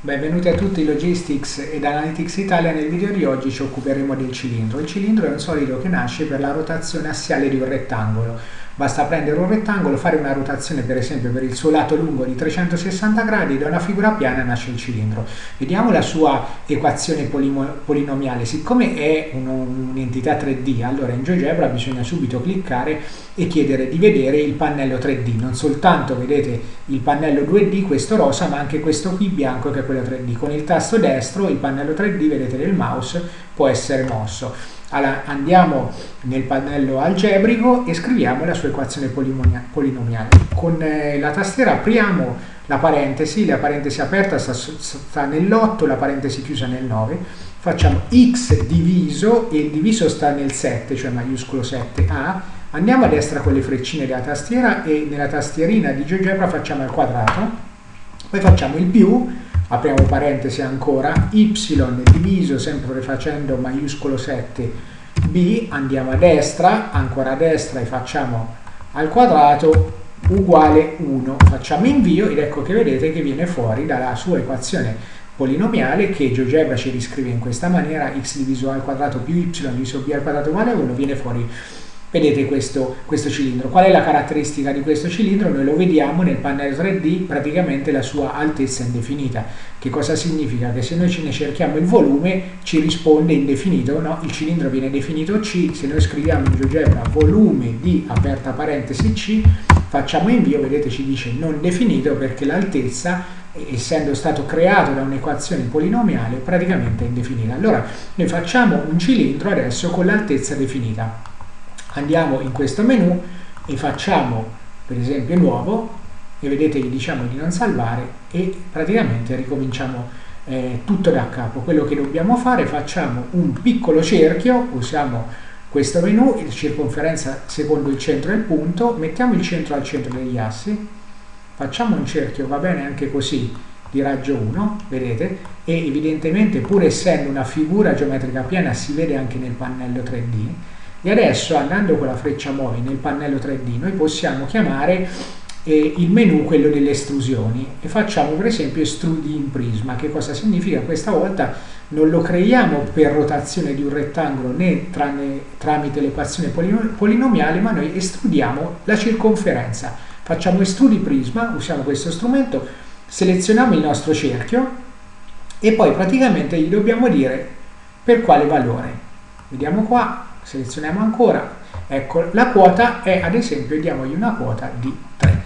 Benvenuti a tutti Logistics ed Analytics Italia, nel video di oggi ci occuperemo del cilindro. Il cilindro è un solido che nasce per la rotazione assiale di un rettangolo. Basta prendere un rettangolo, fare una rotazione per esempio per il suo lato lungo di 360 gradi da una figura piana nasce il cilindro. Vediamo la sua equazione polinomiale. Siccome è un'entità 3D, allora in GeoGebra bisogna subito cliccare e chiedere di vedere il pannello 3D. Non soltanto vedete il pannello 2D, questo rosa, ma anche questo qui bianco che è quello 3D. Con il tasto destro il pannello 3D, vedete del mouse, può essere mosso. Allora, andiamo nel pannello algebrico e scriviamo la sua equazione polinomiale. Con eh, la tastiera apriamo la parentesi, la parentesi aperta sta, sta nell'8, la parentesi chiusa nel 9, facciamo x diviso, e il diviso sta nel 7, cioè maiuscolo 7a, andiamo a destra con le freccine della tastiera e nella tastierina di GeoGebra facciamo il quadrato, poi facciamo il più, apriamo parentesi ancora, y diviso, sempre facendo maiuscolo 7, b, andiamo a destra, ancora a destra e facciamo al quadrato uguale 1. Facciamo invio ed ecco che vedete che viene fuori dalla sua equazione polinomiale che GeoGebra ci riscrive in questa maniera, x diviso a al quadrato più y diviso b al quadrato uguale a 1, viene fuori Vedete questo, questo, cilindro. Qual è la caratteristica di questo cilindro? Noi lo vediamo nel pannello 3D, praticamente la sua altezza indefinita. Che cosa significa? Che se noi ce ne cerchiamo il volume ci risponde indefinito, no? Il cilindro viene definito C, se noi scriviamo in GeoGebra volume di aperta parentesi C, facciamo invio, vedete ci dice non definito perché l'altezza essendo stato creato da un'equazione polinomiale praticamente indefinita. Allora noi facciamo un cilindro adesso con l'altezza definita andiamo in questo menu e facciamo per esempio nuovo e vedete che diciamo di non salvare e praticamente ricominciamo eh, tutto da capo. Quello che dobbiamo fare facciamo un piccolo cerchio usiamo questo menu circonferenza secondo il centro il punto mettiamo il centro al centro degli assi facciamo un cerchio va bene anche così di raggio 1 vedete? E evidentemente pur essendo una figura geometrica piana si vede anche nel pannello 3D e adesso andando con la freccia muovi nel pannello 3D noi possiamo chiamare eh, il menu quello delle estrusioni e facciamo per esempio estrudi in prisma. Che cosa significa? Questa volta non lo creiamo per rotazione di un rettangolo né tranne, tramite l'equazione polinomiale ma noi estrudiamo la circonferenza. Facciamo estrudi prisma, usiamo questo strumento, selezioniamo il nostro cerchio e poi praticamente gli dobbiamo dire per quale valore. Vediamo qua, selezioniamo ancora, ecco la quota è ad esempio diamogli una quota di 3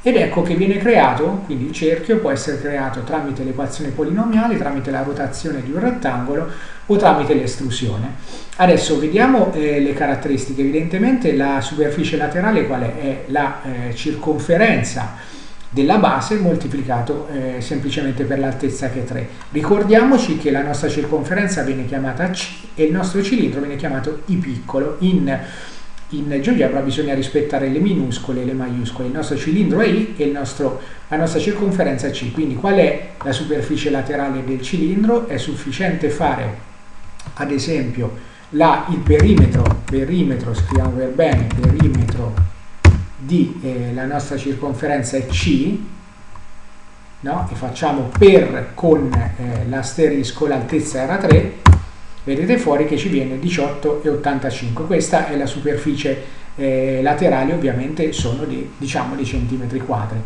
ed ecco che viene creato, quindi il cerchio può essere creato tramite l'equazione polinomiale, tramite la rotazione di un rettangolo o tramite l'estrusione. Adesso vediamo eh, le caratteristiche, evidentemente la superficie laterale qual è? È la eh, circonferenza della base moltiplicato eh, semplicemente per l'altezza che è 3. Ricordiamoci che la nostra circonferenza viene chiamata C e il nostro cilindro viene chiamato I piccolo. In, in GeoGebra bisogna rispettare le minuscole e le maiuscole. Il nostro cilindro è I e nostro, la nostra circonferenza è C. Quindi qual è la superficie laterale del cilindro? È sufficiente fare ad esempio la, il perimetro, perimetro, scriviamo per bene, perimetro di eh, la nostra circonferenza è C no? e facciamo per con eh, l'asterisco l'altezza era 3 vedete fuori che ci viene 18,85 questa è la superficie eh, laterale ovviamente sono di, diciamo di centimetri quadri.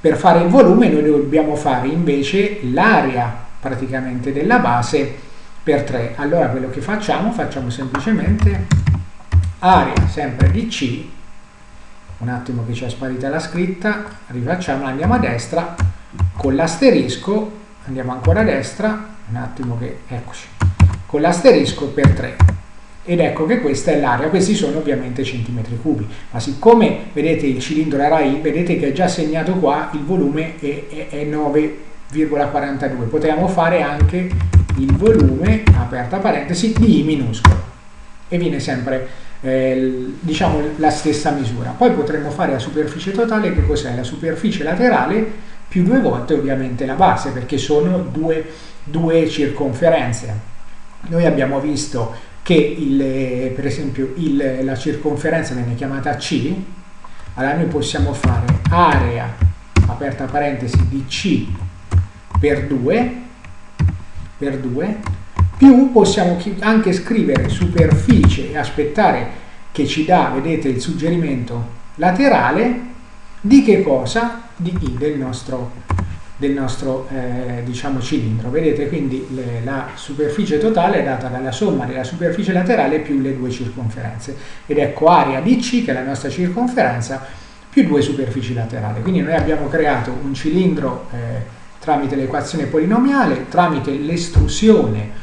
Per fare il volume noi dobbiamo fare invece l'area praticamente della base per 3 allora quello che facciamo? Facciamo semplicemente area sempre di C un attimo che ci è sparita la scritta, rifacciamo, andiamo a destra, con l'asterisco, andiamo ancora a destra, un attimo che, eccoci, con l'asterisco per 3. Ed ecco che questa è l'area, questi sono ovviamente centimetri cubi, ma siccome vedete il cilindro era I, vedete che è già segnato qua, il volume è, è, è 9,42, potremmo fare anche il volume, aperta parentesi, di I minuscolo, e viene sempre eh, diciamo la stessa misura. Poi potremmo fare la superficie totale, che cos'è? La superficie laterale più due volte ovviamente la base, perché sono due, due circonferenze. Noi abbiamo visto che il, per esempio il, la circonferenza viene chiamata C, allora noi possiamo fare area, aperta parentesi, di C per 2 per 2 più possiamo anche scrivere superficie e aspettare che ci dà, vedete, il suggerimento laterale di che cosa? Di I del nostro, del nostro eh, diciamo, cilindro. Vedete quindi le, la superficie totale è data dalla somma della superficie laterale più le due circonferenze. Ed ecco area di C, che è la nostra circonferenza, più due superfici laterali. Quindi noi abbiamo creato un cilindro eh, tramite l'equazione polinomiale, tramite l'estrusione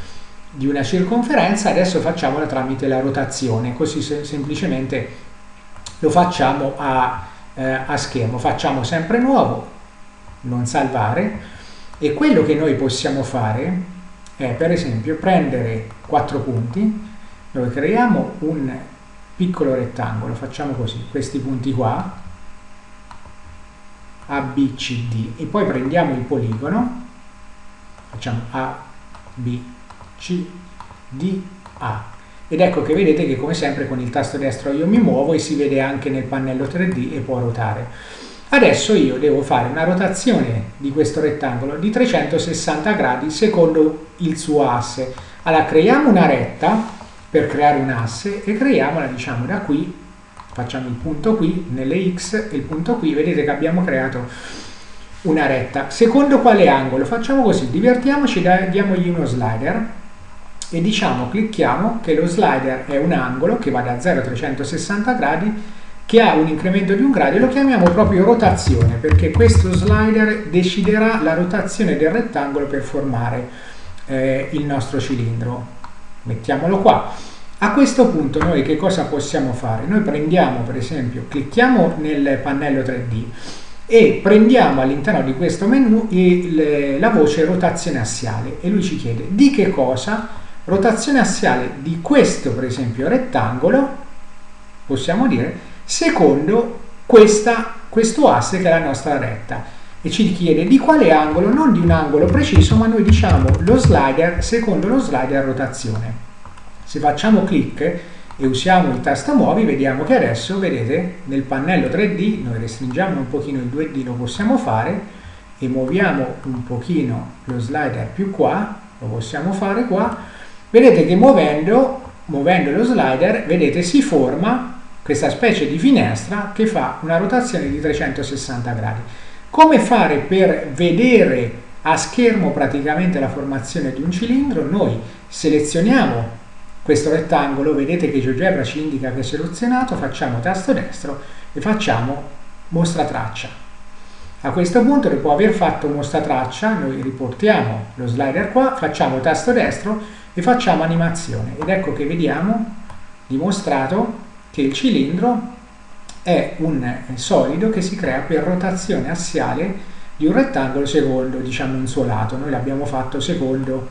di una circonferenza, adesso facciamola tramite la rotazione, così se semplicemente lo facciamo a, eh, a schermo. Facciamo sempre nuovo, non salvare, e quello che noi possiamo fare è per esempio prendere quattro punti, noi creiamo un piccolo rettangolo, facciamo così, questi punti qua, A, B, C, D, e poi prendiamo il poligono, facciamo A, B, C, D, A. Ed ecco che vedete che come sempre con il tasto destro io mi muovo e si vede anche nel pannello 3D e può ruotare. Adesso io devo fare una rotazione di questo rettangolo di 360 gradi secondo il suo asse. Allora creiamo una retta per creare un asse e creiamola diciamo da qui, facciamo il punto qui, nelle X e il punto qui, vedete che abbiamo creato una retta. Secondo quale angolo? Facciamo così, divertiamoci, diamogli uno slider e diciamo clicchiamo che lo slider è un angolo che va da 0 a 360 gradi che ha un incremento di un grado e lo chiamiamo proprio rotazione perché questo slider deciderà la rotazione del rettangolo per formare eh, il nostro cilindro mettiamolo qua a questo punto noi che cosa possiamo fare? noi prendiamo per esempio clicchiamo nel pannello 3D e prendiamo all'interno di questo menu il, la voce rotazione assiale e lui ci chiede di che cosa rotazione assiale di questo per esempio rettangolo possiamo dire secondo questa, questo asse che è la nostra retta. E ci chiede di quale angolo non di un angolo preciso ma noi diciamo lo slider secondo lo slider rotazione. Se facciamo clic e usiamo il tasto muovi vediamo che adesso vedete nel pannello 3D noi restringiamo un pochino il 2D lo possiamo fare e muoviamo un pochino lo slider più qua lo possiamo fare qua vedete che muovendo, muovendo lo slider, vedete si forma questa specie di finestra che fa una rotazione di 360 gradi. Come fare per vedere a schermo praticamente la formazione di un cilindro? Noi selezioniamo questo rettangolo, vedete che GeoGebra ci indica che è selezionato, facciamo tasto destro e facciamo mostra traccia. A questo punto, dopo aver fatto mostra traccia, noi riportiamo lo slider qua, facciamo tasto destro e facciamo animazione. Ed ecco che vediamo dimostrato che il cilindro è un solido che si crea per rotazione assiale di un rettangolo secondo diciamo un suo lato. Noi l'abbiamo fatto secondo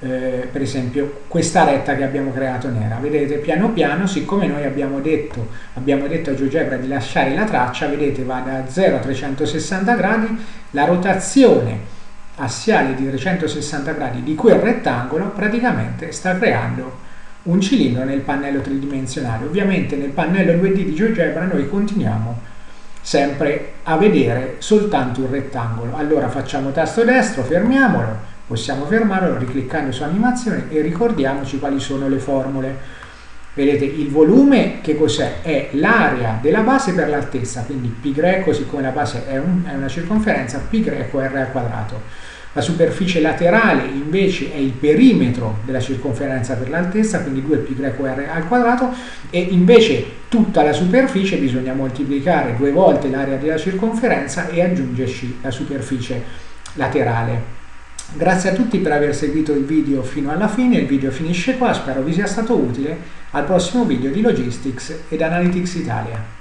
eh, per esempio questa retta che abbiamo creato nera vedete piano piano siccome noi abbiamo detto abbiamo detto a GeoGebra di lasciare la traccia vedete va da 0 a 360 gradi la rotazione assiale di 360 gradi di quel rettangolo praticamente sta creando un cilindro nel pannello tridimensionale. Ovviamente nel pannello 2D di GeoGebra noi continuiamo sempre a vedere soltanto un rettangolo. Allora facciamo tasto destro, fermiamolo, possiamo fermarlo ricliccando su animazione e ricordiamoci quali sono le formule. Vedete il volume che cos'è? è l'area della base per l'altezza quindi pi greco siccome la base è, un, è una circonferenza pi greco r al quadrato. La superficie laterale invece è il perimetro della circonferenza per l'altezza quindi 2 pi greco r al quadrato e invece tutta la superficie bisogna moltiplicare due volte l'area della circonferenza e aggiungerci la superficie laterale. Grazie a tutti per aver seguito il video fino alla fine, il video finisce qua, spero vi sia stato utile, al prossimo video di Logistics ed Analytics Italia.